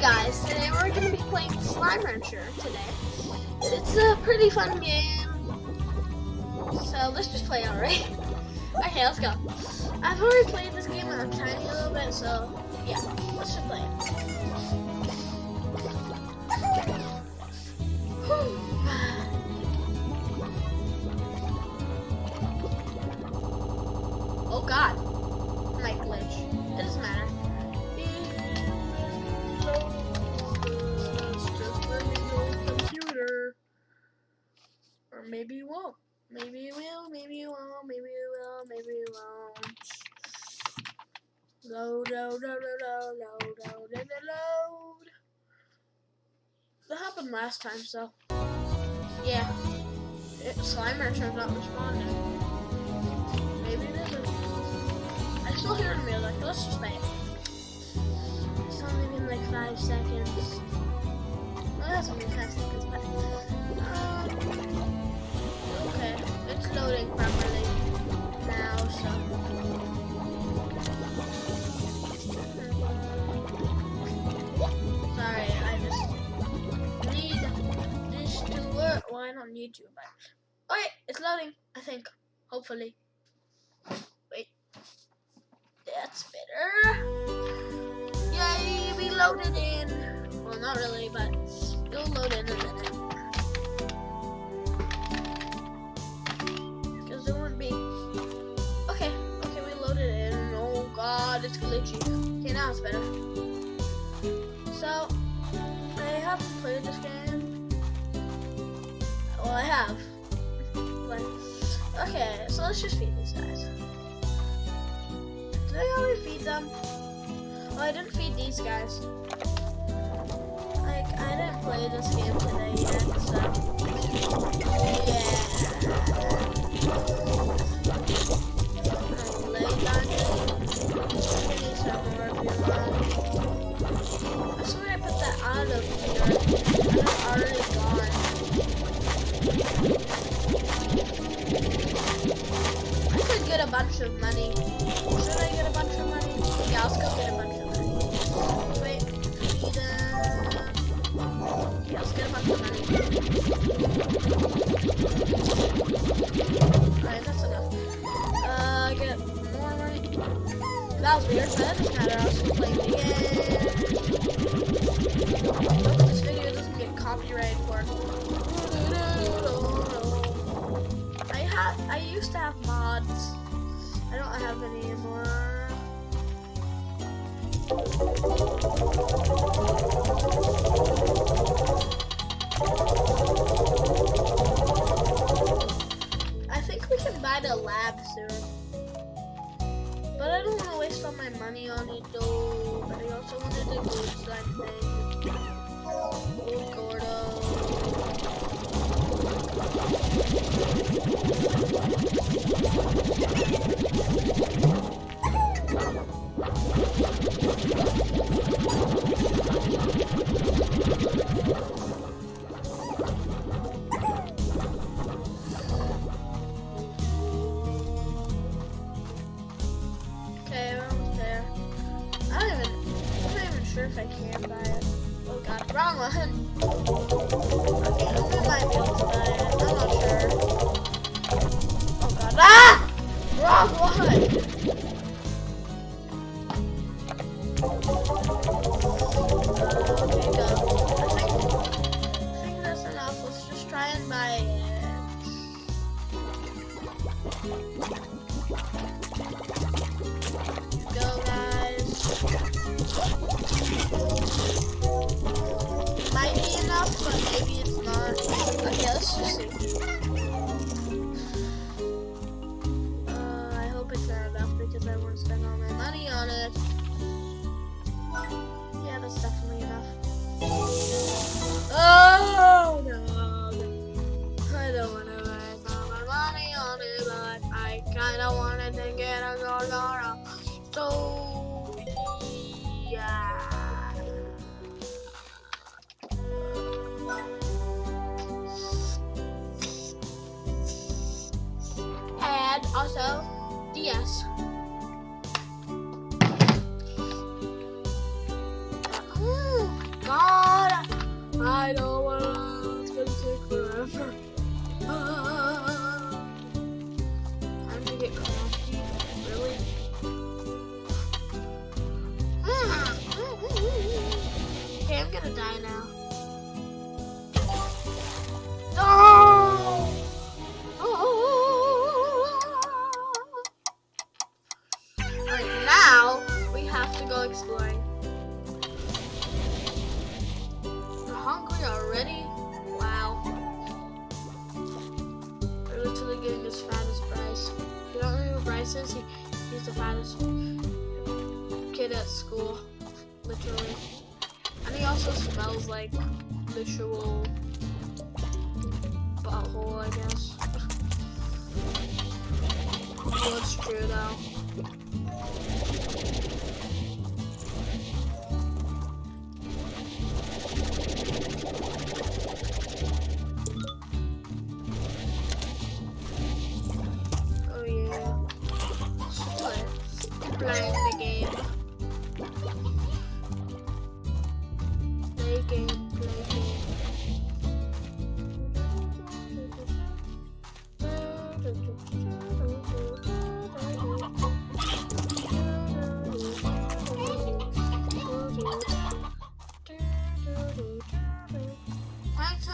Guys, today we're going to be playing Slime Rancher today. It's a pretty fun game. So let's just play alright. okay, let's go. I've already played this game a tiny little bit, so yeah, let's just play it. Oh god. Maybe you won't. Maybe you will, maybe you won't, maybe you will, maybe you won't. Load, load, load, load, load, load, load, load. That happened last time, so. Yeah. It, Slimer turns not responding. Maybe it isn't. I still hear the music. Let's just play it. It's only been like five seconds. Well, that's only five seconds, but. Uh, To, but. Okay, it's loading, I think. Hopefully. Wait. That's better. Yay, we loaded in. Well, not really, but it'll load in a minute. Because there won't be. Okay, okay, we loaded in. Oh god, it's glitchy. Okay, now it's better. So, I haven't played this game. Well, I have. But, okay, so let's just feed these guys. Did I already feed them? Oh, I didn't feed these guys. Like, I didn't play this game today yet, so. Yeah. Lay down I put that out of here. I don't wanna. Gonna take forever. Ah. Time to get crafty. Really? Hmm. Hmm, hmm, okay, I'm gonna die now. Fattest kid at school. Literally. And he also smells like literal butthole, I guess. it's true though.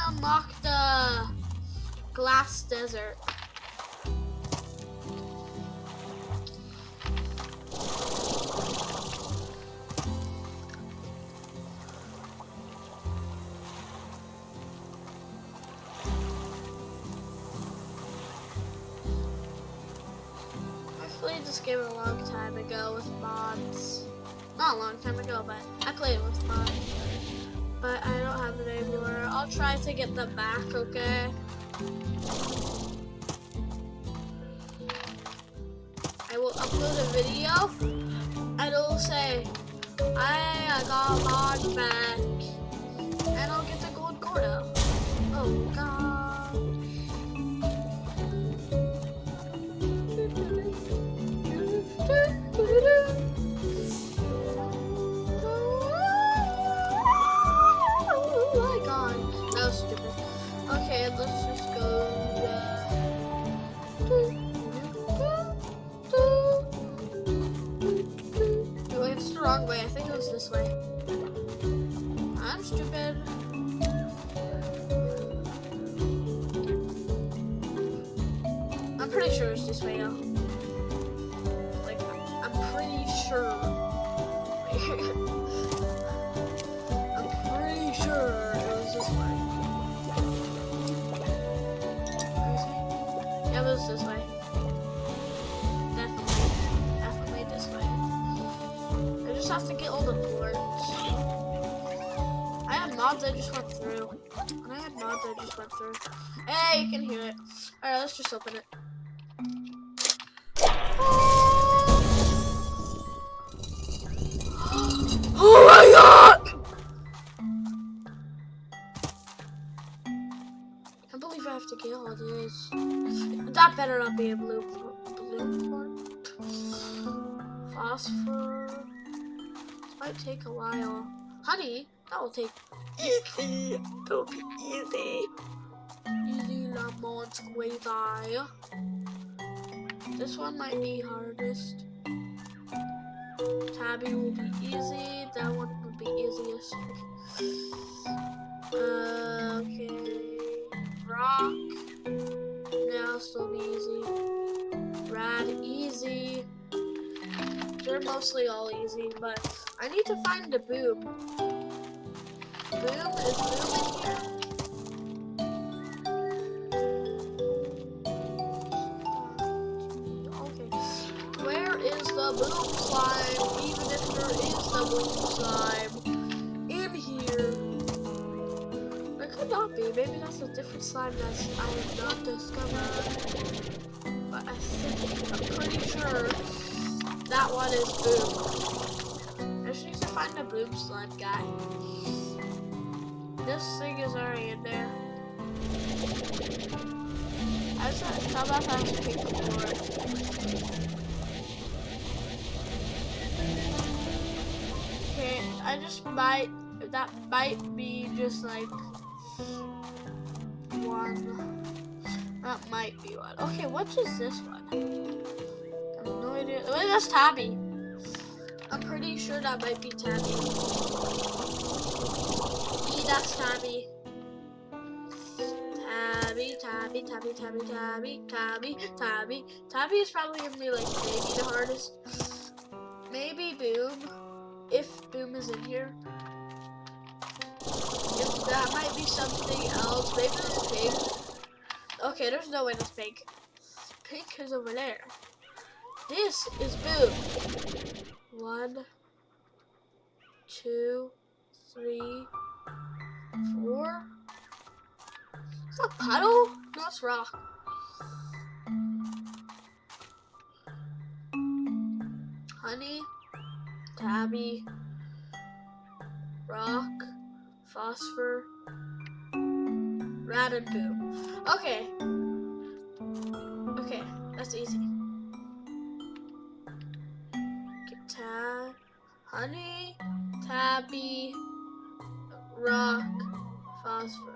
Unlock the glass desert. Get the back, okay? I will upload a video and it'll say, I got a mod back. And I'll get the gold Gordo. Oh god. Sure it's this way, though. Like, I'm pretty sure. I'm pretty sure it was this way. Yeah, it was this way. Definitely. Definitely this way. I just have to get all the boards. I had mods I just went through. And I had mods I just went through. Hey, you can hear it. Alright, let's just open it. Believe I have to get all this. That better not be a blue blue. Phosphor. This might take a while. Honey, that will take easy. That'll be easy. Easy lemon squeezy. This one might be hardest. Tabby will be easy. That one will be easiest. Uh, okay. Rock. Now still be easy. Rad easy. They're mostly all easy, but I need to find the boom. Boom is boom in here. Okay. Where is the boom slime? Even if there is the boom that's a different slime that I have not discovered. But I think I'm pretty sure that one is boom. I just need to find the boom slime guy. This thing is already in there. I just I have to pick for it? Okay, I just might that might be just like one. That might be one. Okay, what is this one? I have no idea. Wait, that's Tabby. I'm pretty sure that might be Tabby. E, that's Tabby. Tabby, Tabby, Tabby, Tabby, Tabby, Tabby, Tabby. Tabby is probably gonna be like maybe the hardest. Maybe Boom, if Boom is in here. If that might be something else. Maybe it's pink. Okay, there's no way that's pink. Pink is over there. This is Boom. One, two, three, four. Is that puddle? No, it's rock. Honey, Tabby, rock, phosphor, rad and poo. Okay. Okay, that's easy. Ta honey, tabby, rock, phosphor.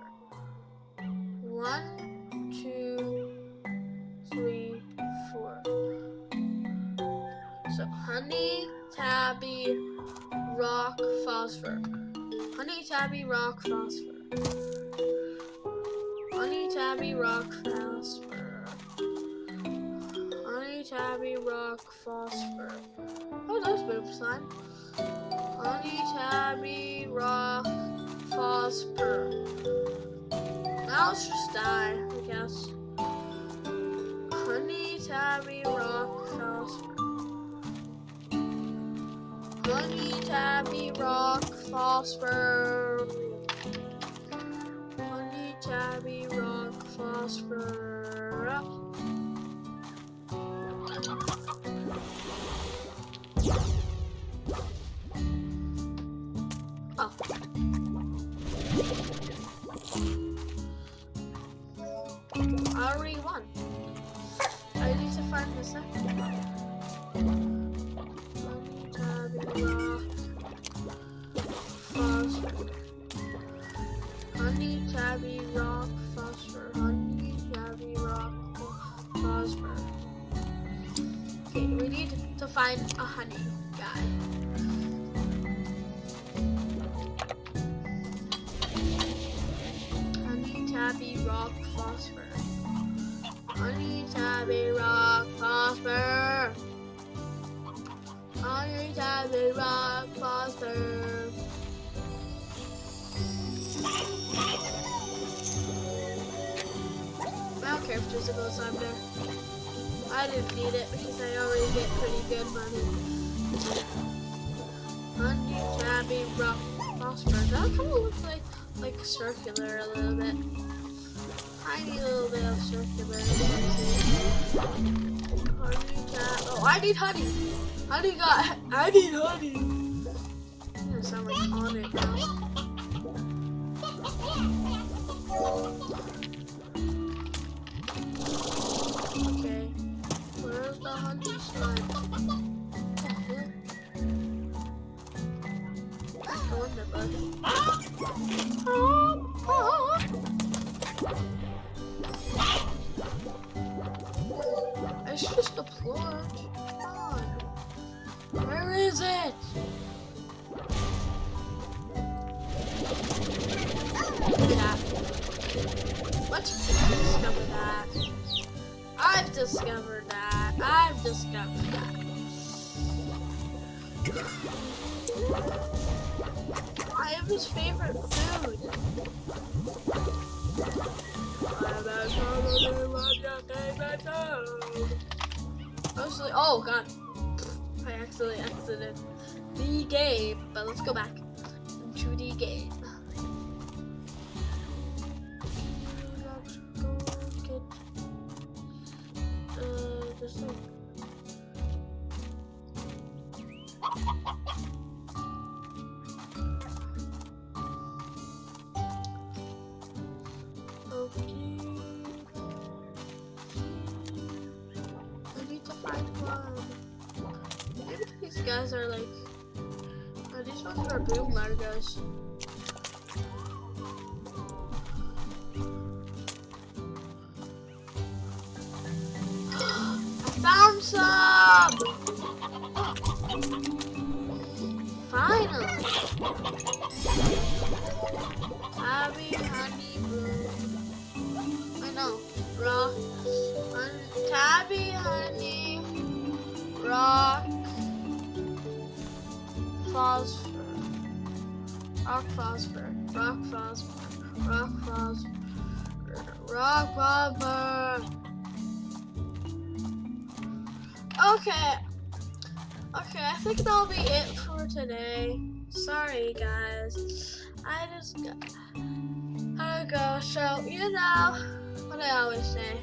Rock, phosphor. Honey, tabby, rock, phosphor. Honey, tabby, rock, phosphor. Oh, those boom slime. Honey, tabby, rock, phosphor. Now let's just die, I guess. Honey, tabby, rock, phosphor. Honey, tabby, rock, phosphor. Honey, tabby, rock, phosphor. Okay, we need to find a honey guy. Honey, tabby, rock, phosphor. Honey, tabby, rock, phosphor. Honey, tabby, rock, phosphor. I don't care if there. Didn't need it because I already get pretty good money. Honey, tabby, rock, phosphor. That kind of looks like like circular a little bit. Tiny little bit of circular. Honey, tab. Oh, I need honey. Honey got. I need honey. Gonna sound like on it now. The honey slime? I've discovered that. I am his favorite food. Mostly, oh god. I accidentally exited the game, but let's go back to the game. These guys are like. Oh, these ones are boom largos. I found some! Finally! Happy honeymoon. I know. Rock. Tabby honey. Rock. Phosphor. Rock phosphor. Rock phosphor. Rock phosphor. Rock phosphor. Okay. Okay, I think that'll be it for today. Sorry, guys. I just got to go. So, you know what I always say.